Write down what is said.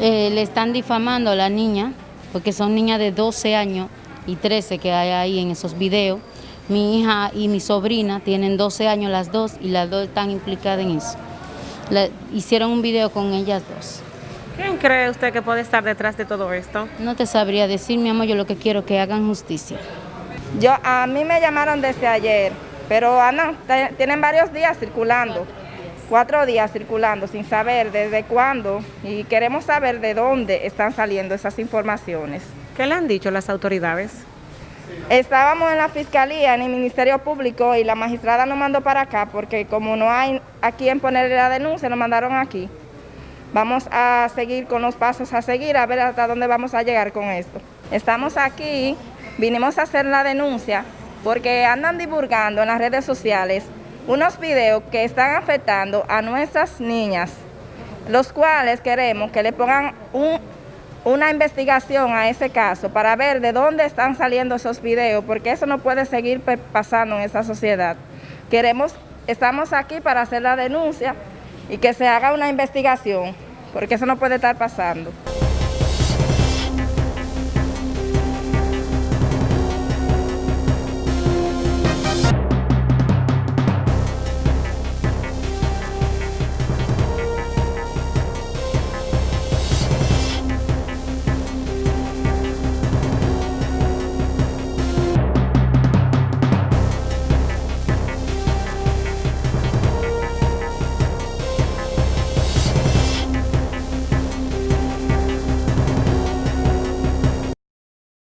Eh, le están difamando a la niña, porque son niñas de 12 años y 13 que hay ahí en esos videos. Mi hija y mi sobrina tienen 12 años las dos y las dos están implicadas en eso. Le- hicieron un video con ellas dos. ¿Quién cree usted que puede estar detrás de todo esto? No te sabría decir, mi amor, yo lo que quiero es que hagan justicia. Yo, a mí me llamaron desde ayer, pero andan, te- tienen varios días circulando, cuatro días circulando sin saber desde cuándo y queremos saber de dónde están saliendo esas informaciones. ¿Qué le han dicho las autoridades? Estábamos en la fiscalía, en el Ministerio Público y la magistrada nos mandó para acá porque como no hay a quien ponerle la denuncia, nos mandaron aquí. Vamos a seguir con los pasos a seguir, a ver hasta dónde vamos a llegar con esto. Estamos aquí, vinimos a hacer la denuncia porque andan divulgando en las redes sociales unos videos que están afectando a nuestras niñas, los cuales queremos que le pongan un, una investigación a ese caso para ver de dónde están saliendo esos videos, porque eso no puede seguir pasando en esta sociedad. Queremos, estamos aquí para hacer la denuncia y que se haga una investigación, porque eso no puede estar pasando.